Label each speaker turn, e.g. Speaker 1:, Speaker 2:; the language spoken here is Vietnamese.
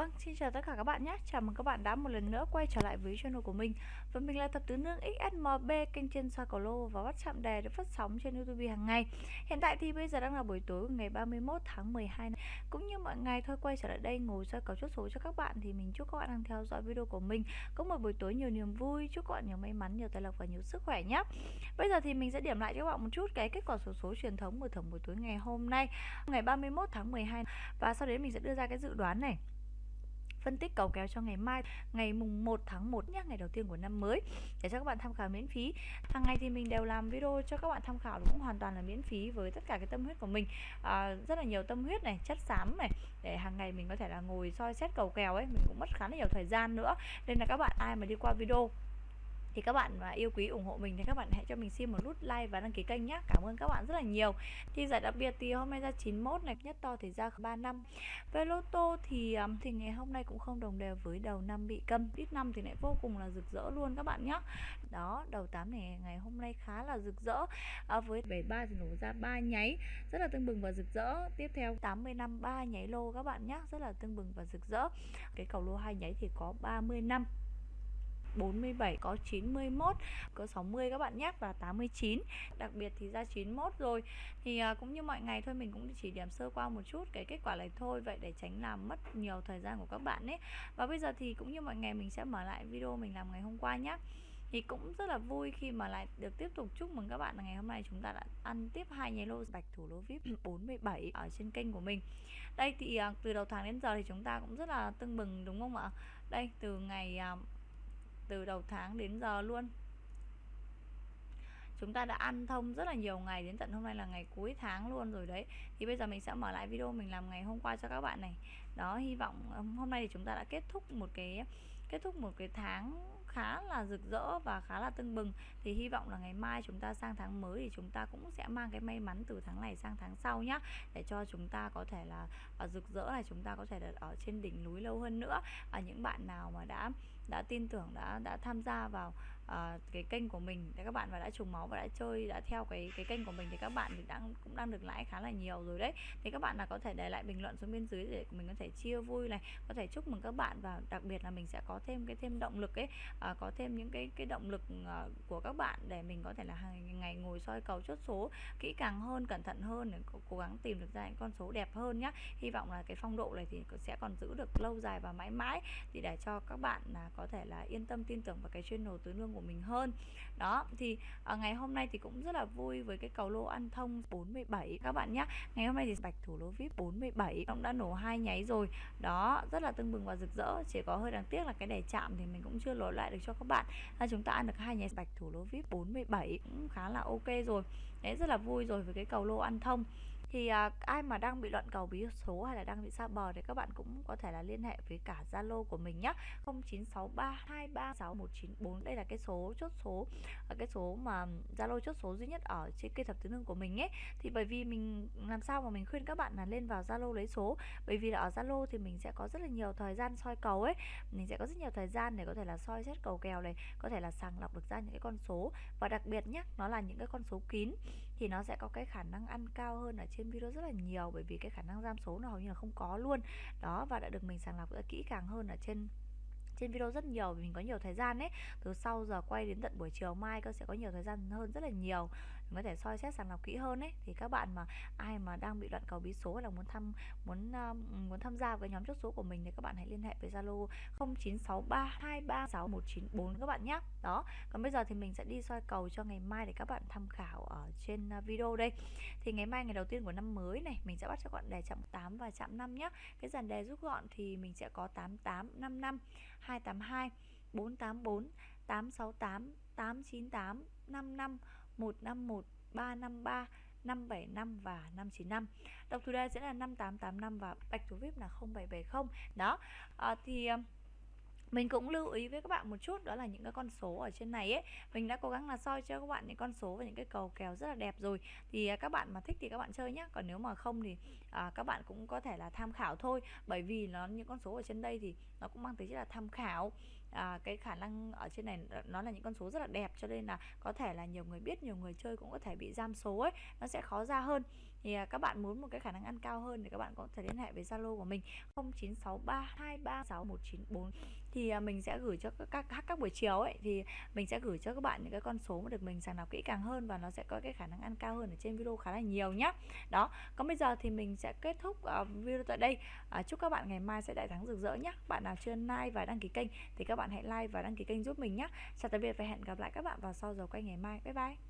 Speaker 1: Vâng, xin chào tất cả các bạn nhé. Chào mừng các bạn đã một lần nữa quay trở lại với channel của mình. Và mình là Thập Tứ Nương XSMB Kênh trên soi cầu lô và bắt chạm đề được phát sóng trên Youtube hàng ngày. Hiện tại thì bây giờ đang là buổi tối ngày 31 tháng 12 này. Cũng như mọi ngày thôi quay trở lại đây ngồi soi cầu chốt số cho các bạn Thì mình chúc các bạn đang theo dõi video của mình. Có một buổi tối nhiều niềm vui Chúc các bạn nhiều may mắn, nhiều tài lộc và nhiều sức khỏe nhé. Bây giờ thì mình sẽ điểm lại cho các bạn một chút cái kết quả số số truyền thống của thẩm buổi tối ngày hôm nay Ngày 31 tháng 12 Và sau đấy mình sẽ đưa ra cái dự đoán này phân tích cầu kéo cho ngày mai ngày mùng 1 tháng 1 nhé ngày đầu tiên của năm mới để cho các bạn tham khảo miễn phí. Hàng ngày thì mình đều làm video cho các bạn tham khảo cũng hoàn toàn là miễn phí với tất cả cái tâm huyết của mình. À, rất là nhiều tâm huyết này chất xám này để hàng ngày mình có thể là ngồi soi xét cầu kèo ấy mình cũng mất khá là nhiều thời gian nữa. Nên là các bạn ai mà đi qua video thì các bạn mà yêu quý ủng hộ mình thì các bạn hãy cho mình xin một nút like và đăng ký kênh nhé cảm ơn các bạn rất là nhiều. Thì giải đặc biệt thì hôm nay ra 91 này nhất to thì ra 3 năm. Về lô tô thì thì ngày hôm nay cũng không đồng đều với đầu năm bị câm. Ít năm thì lại vô cùng là rực rỡ luôn các bạn nhé đó đầu 8 này ngày hôm nay khá là rực rỡ. À, với 73 thì nổ ra ba nháy rất là tưng bừng và rực rỡ. Tiếp theo 80 năm ba nháy lô các bạn nhé rất là tưng bừng và rực rỡ. Cái cầu lô hai nháy thì có 30 năm. 47 có 91 có 60 các bạn nhé, và 89 đặc biệt thì ra 91 rồi. Thì à, cũng như mọi ngày thôi, mình cũng chỉ điểm sơ qua một chút cái kết quả này thôi, vậy để tránh làm mất nhiều thời gian của các bạn ấy. Và bây giờ thì cũng như mọi ngày mình sẽ mở lại video mình làm ngày hôm qua nhé. Thì cũng rất là vui khi mà lại được tiếp tục chúc mừng các bạn là ngày hôm nay chúng ta đã ăn tiếp hai nháy lô bạch thủ lô vip 47 ở trên kênh của mình. Đây thì à, từ đầu tháng đến giờ thì chúng ta cũng rất là tưng bừng, đúng không ạ? Đây, từ ngày à, từ đầu tháng đến giờ luôn. Chúng ta đã ăn thông rất là nhiều ngày, đến tận hôm nay là ngày cuối tháng luôn rồi đấy. Thì bây giờ mình sẽ mở lại video mình làm ngày hôm qua cho các bạn này. Đó, hy vọng hôm nay thì chúng ta đã kết thúc một cái kết thúc một cái tháng khá là rực rỡ và khá là tưng bừng. Thì hy vọng là ngày mai chúng ta sang tháng mới thì chúng ta cũng sẽ mang cái may mắn từ tháng này sang tháng sau nhá, để cho chúng ta có thể là ở rực rỡ này, chúng ta có thể là ở trên đỉnh núi lâu hơn nữa. Ở những bạn nào mà đã đã tin tưởng, đã đã tham gia vào uh, cái kênh của mình để các bạn và đã trùng máu và đã chơi đã theo cái cái kênh của mình thì các bạn thì đang cũng đang được lãi khá là nhiều rồi đấy. Thì các bạn là có thể để lại bình luận xuống bên dưới để mình có thể chia vui này có thể chúc mừng các bạn và đặc biệt là mình sẽ có thêm cái thêm động lực ấy. Uh, có thêm những cái cái động lực uh, của các bạn để mình có thể là hàng ngày ngồi soi cầu chốt số kỹ càng hơn cẩn thận hơn để cố gắng tìm được ra những con số đẹp hơn nhá. Hy vọng là cái phong độ này thì sẽ còn giữ được lâu dài và mãi mãi. Thì để cho các bạn là có thể là yên tâm tin tưởng vào cái channel tứ nương của mình hơn. Đó thì à, ngày hôm nay thì cũng rất là vui với cái cầu lô ăn thông 47 các bạn nhé ngày hôm nay thì bạch thủ lô vip 47 cũng đã nổ hai nháy rồi. Đó rất là tưng bừng và rực rỡ chỉ có hơi đáng tiếc là cái đề chạm thì mình cũng chưa lối lại được cho các bạn. Là chúng ta ăn được hai nháy bạch thủ lô vip 47 cũng khá là ok rồi. Đấy rất là vui rồi với cái cầu lô ăn thông thì à, ai mà đang bị loạn cầu bí số hay là đang bị xa bờ thì các bạn cũng có thể là liên hệ với cả Zalo của mình nhé 0963236194 đây là cái số chốt số à, cái số mà Zalo chốt số duy nhất ở trên cây thập tứ nương của mình ấy. Thì bởi vì mình làm sao mà mình khuyên các bạn là lên vào Zalo lấy số. Bởi vì là ở Zalo thì mình sẽ có rất là nhiều thời gian soi cầu ấy. Mình sẽ có rất nhiều thời gian để có thể là soi xét cầu kèo này có thể là sàng lọc được ra những cái con số. Và đặc biệt nhé nó là những cái con số kín thì nó sẽ có cái khả năng ăn cao hơn ở trên trên video rất là nhiều bởi vì cái khả năng giam số nó hầu như là không có luôn. Đó, và đã được mình sàng lọc rất kỹ càng hơn ở trên trên video rất nhiều vì mình có nhiều thời gian ấy. Từ sau giờ quay đến tận buổi chiều mai cơ sẽ có nhiều thời gian hơn rất là nhiều có thể soi xét sàng lọc kỹ hơn ấy. Thì các bạn mà ai mà đang bị loạn cầu bí số hay là muốn thăm muốn uh, muốn tham gia với nhóm chốt số của mình thì các bạn hãy liên hệ với Zalo 0963236194 các bạn nhé đó còn bây giờ thì mình sẽ đi soi cầu cho ngày mai để các bạn tham khảo ở trên ờ, video đây. Thì ngày mai ngày đầu tiên của năm mới này mình sẽ bắt cho các bạn đề chạm 8 và chạm 5 nhé cái dàn đề rút gọn thì mình sẽ có 8855 282 484 868 898 55 151 353 575 và 595 Độc thủ đề sẽ là 5885 và bạch thủ VIP là 0770 Đó à, Thì ờ, mình cũng lưu ý với các bạn một chút đó là những cái con số ở trên này ấy. Mình đã cố gắng là soi cho các bạn những con số và những cái cầu kèo rất là đẹp rồi. Thì ờ, các bạn mà thích thì các bạn chơi nhé còn nếu mà không thì à, các bạn cũng có thể là tham khảo thôi. Bởi vì nó những con số ở trên đây thì nó cũng mang tính chất là tham khảo à, cái khả năng ở trên này nó là những con số rất là đẹp cho nên là có thể là nhiều người biết nhiều người chơi cũng có thể bị giam số ấy nó sẽ khó ra hơn thì, à, các bạn muốn một cái khả năng ăn cao hơn thì các bạn có thể liên hệ với Zalo của mình 0963236194 thì, à, mình sẽ gửi cho các các các buổi chiều ấy, thì mình sẽ gửi cho các bạn những cái con số mà được mình sàng lọc kỹ càng hơn và nó sẽ có cái khả năng ăn cao hơn ở trên video khá là nhiều nhá. Đó, còn bây giờ thì mình sẽ kết thúc, uh, video tại đây. À, chúc các bạn ngày mai sẽ đại thắng rực rỡ nhá. Bạn nào chưa like và đăng ký kênh thì các bạn hãy like và đăng ký kênh giúp mình nhé. Chào tạm biệt và hẹn gặp lại các bạn vào sau giờ quay ngày mai. Bye bye.